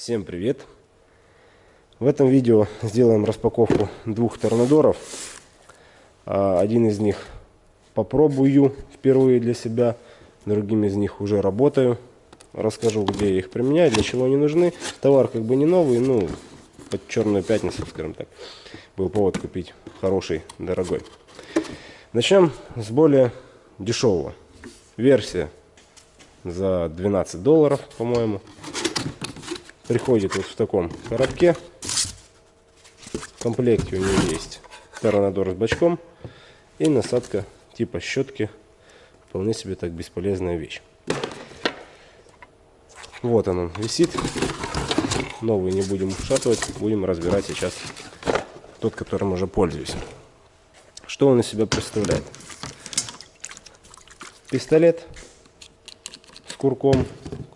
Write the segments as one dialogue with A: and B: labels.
A: Всем привет! В этом видео сделаем распаковку двух торнадоров. А, один из них попробую впервые для себя, другим из них уже работаю. Расскажу, где я их применяю, для чего они нужны. Товар как бы не новый, ну, под черную пятницу, скажем так. Был повод купить хороший, дорогой. Начнем с более дешевого. Версия за 12 долларов, по-моему приходит вот в таком коробке. В комплекте у него есть торонадор с бачком и насадка типа щетки. Вполне себе так бесполезная вещь. Вот он висит. Новый не будем ушатывать, будем разбирать сейчас тот, которым уже пользуюсь. Что он из себя представляет? Пистолет с курком,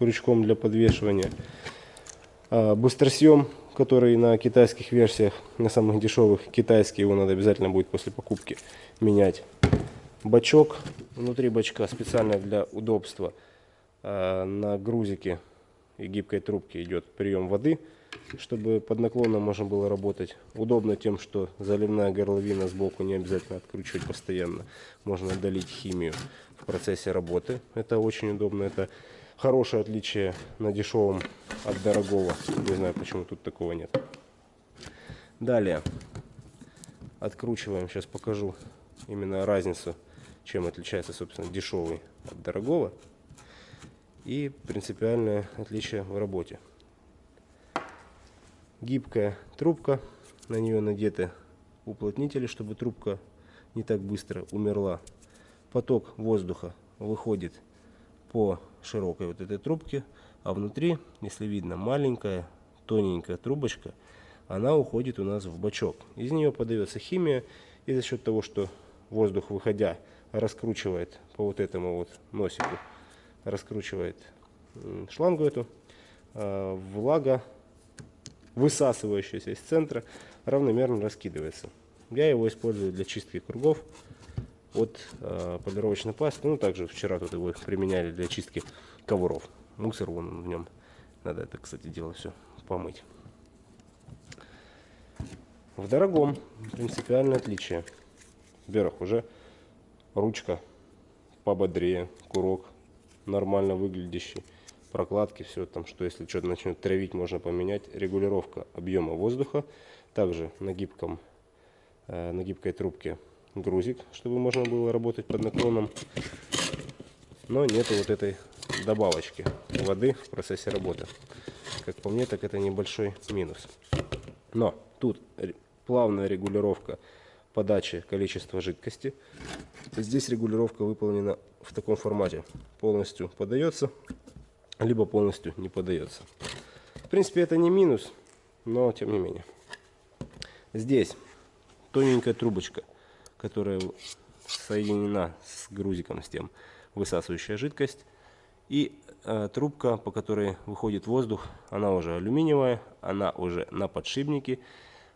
A: крючком для подвешивания – быстросъем, который на китайских версиях, на самых дешевых, китайский, его надо обязательно будет после покупки менять. Бачок, внутри бачка специально для удобства а, на грузике и гибкой трубке идет прием воды, чтобы под наклоном можно было работать. Удобно тем, что заливная горловина сбоку не обязательно откручивать постоянно. Можно удалить химию в процессе работы. Это очень удобно. Это хорошее отличие на дешевом от дорогого. Не знаю, почему тут такого нет. Далее откручиваем. Сейчас покажу именно разницу, чем отличается, собственно, дешевый от дорогого. И принципиальное отличие в работе. Гибкая трубка, на нее надеты уплотнители, чтобы трубка не так быстро умерла. Поток воздуха выходит по широкой вот этой трубке, а внутри, если видно, маленькая тоненькая трубочка, она уходит у нас в бачок. Из нее подается химия, и за счет того, что воздух, выходя, раскручивает по вот этому вот носику, раскручивает шлангу эту, а, влага, высасывающаяся из центра, равномерно раскидывается. Я его использую для чистки кругов от э, полировочной пасты. Ну, также вчера тут его применяли для чистки ковров. Мусор вон в нем. Надо это, кстати, дело все помыть. В дорогом принципиальное отличие. Во-первых, уже ручка пободрее, курок нормально выглядящий, прокладки, все там, что если что-то начнет травить, можно поменять. Регулировка объема воздуха. Также на гибком, э, на гибкой трубке грузик, чтобы можно было работать под наклоном. Но нету вот этой добавочки воды в процессе работы. Как по мне, так это небольшой минус. Но тут плавная регулировка подачи количества жидкости. Здесь регулировка выполнена в таком формате. Полностью подается, либо полностью не подается. В принципе, это не минус, но тем не менее. Здесь тоненькая трубочка которая соединена с грузиком, с тем высасывающая жидкость. И э, трубка, по которой выходит воздух, она уже алюминиевая, она уже на подшипнике.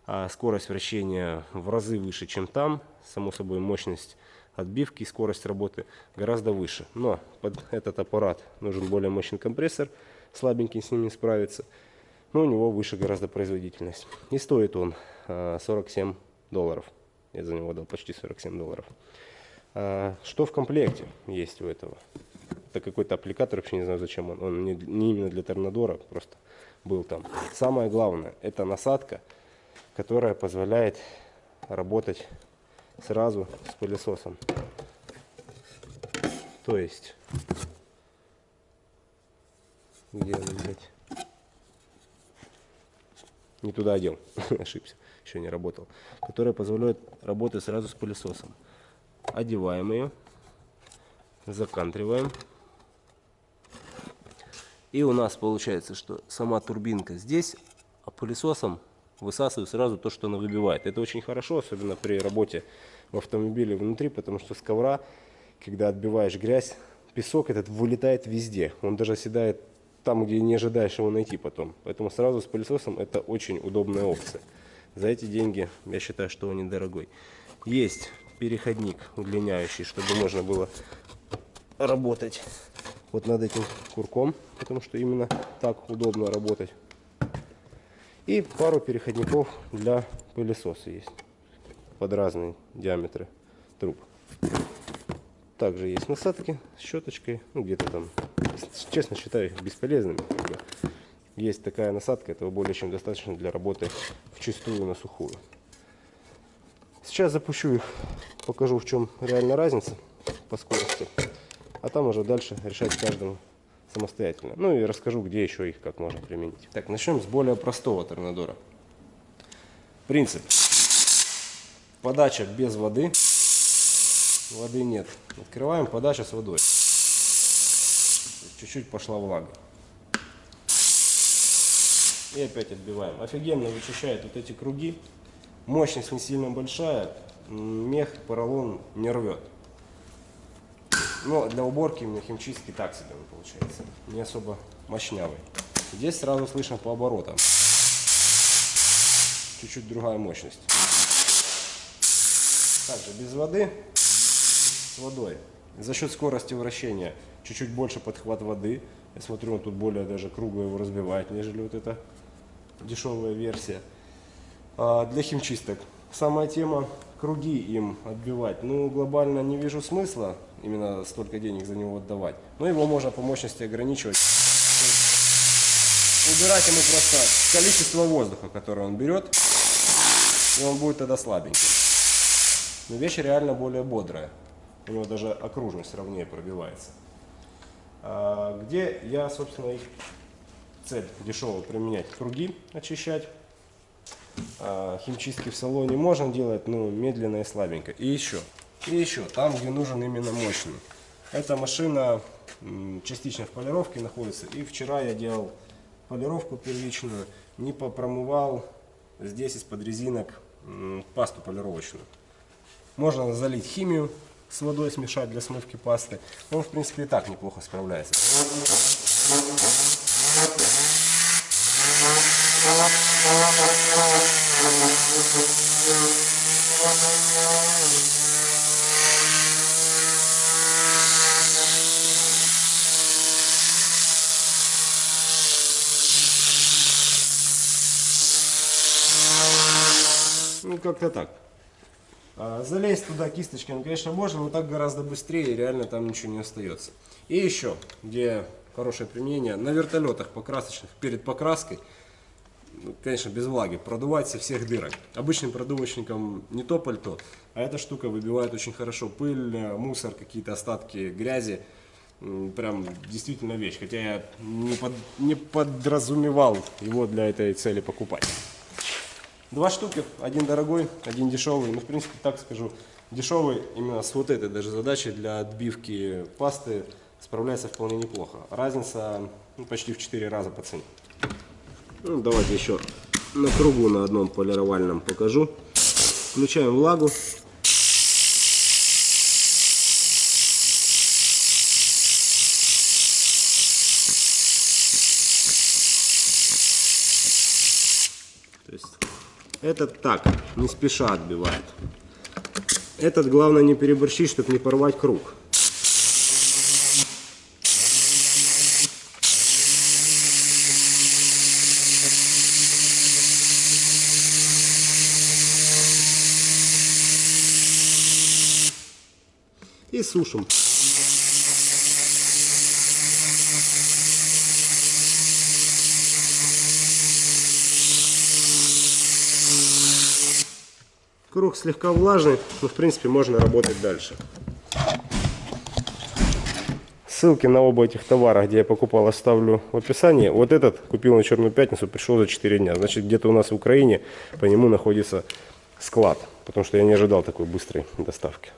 A: А скорость вращения в разы выше, чем там. Само собой, мощность отбивки скорость работы гораздо выше. Но под этот аппарат нужен более мощный компрессор, слабенький с ним не справится. Но у него выше гораздо производительность. И стоит он 47 э, долларов. Я за него дал почти 47 долларов. А, что в комплекте есть у этого? Это какой-то аппликатор, вообще не знаю зачем он. Он не, не именно для торнадора, просто был там. Самое главное, это насадка, которая позволяет работать сразу с пылесосом. То есть, где он, блядь? Не туда одел, ошибся еще не работал, которая позволяет работать сразу с пылесосом. Одеваем ее, закантриваем. И у нас получается, что сама турбинка здесь, а пылесосом высасывает сразу то, что она выбивает. Это очень хорошо, особенно при работе в автомобиле внутри, потому что с ковра, когда отбиваешь грязь, песок этот вылетает везде. Он даже оседает там, где не ожидаешь его найти потом. Поэтому сразу с пылесосом это очень удобная опция. За эти деньги я считаю, что он недорогой. Есть переходник удлиняющий, чтобы можно было работать вот над этим курком, потому что именно так удобно работать. И пару переходников для пылесоса есть под разные диаметры труб. Также есть насадки с щеточкой, ну где-то там, честно считаю их бесполезными. Есть такая насадка, этого более чем достаточно для работы в чистую на сухую. Сейчас запущу их, покажу в чем реальная разница по скорости, а там уже дальше решать каждому самостоятельно. Ну и расскажу, где еще их как можно применить. Так, начнем с более простого торнадора. Принцип. Подача без воды. Воды нет. Открываем, подача с водой. Чуть-чуть пошла влага. И опять отбиваем. Офигенно вычищает вот эти круги. Мощность не сильно большая. Мех, поролон не рвет. Но для уборки именно химчистки так себе получается. Не особо мощнявый. Здесь сразу слышно по оборотам. Чуть-чуть другая мощность. Также без воды, с водой. За счет скорости вращения чуть-чуть больше подхват воды. Я смотрю, он тут более даже кругло его разбивает, нежели вот эта дешевая версия. А для химчисток самая тема круги им отбивать. Ну, глобально не вижу смысла именно столько денег за него отдавать. Но его можно по мощности ограничивать. Убирать ему просто количество воздуха, которое он берет, и он будет тогда слабенький. Но вещь реально более бодрая. У него даже окружность ровнее пробивается. А где я, собственно, их цель дешево применять? Круги очищать. А химчистки в салоне можно делать, но медленно и слабенько. И еще, и еще, там, где нужен именно мощный. Эта машина частично в полировке находится. И вчера я делал полировку первичную, не попромывал здесь из-под резинок пасту полировочную. Можно залить химию с водой, смешать для смывки пасты. Он, в принципе, и так неплохо справляется. Ну, как-то так. А, залезть туда кисточками, конечно, можно, но так гораздо быстрее, реально там ничего не остается. И еще, где хорошее применение, на вертолетах покрасочных, перед покраской, ну, конечно, без влаги, продувать со всех дырок. Обычным продувочником не то пальто, а эта штука выбивает очень хорошо пыль, мусор, какие-то остатки грязи. Прям действительно вещь, хотя я не, под, не подразумевал его для этой цели покупать. Два штуки, один дорогой, один дешевый. Ну, в принципе, так скажу, дешевый именно с вот этой даже задачей для отбивки пасты справляется вполне неплохо. Разница ну, почти в 4 раза по цене. Ну, давайте еще на кругу на одном полировальном покажу. Включаем влагу. То есть этот так, не спеша отбивает. Этот главное не переборщить, чтобы не порвать круг. И сушим. Круг слегка влажный, но в принципе можно работать дальше. Ссылки на оба этих товара, где я покупал, оставлю в описании. Вот этот купил на Черную Пятницу, пришел за 4 дня. Значит, где-то у нас в Украине по нему находится склад. Потому что я не ожидал такой быстрой доставки.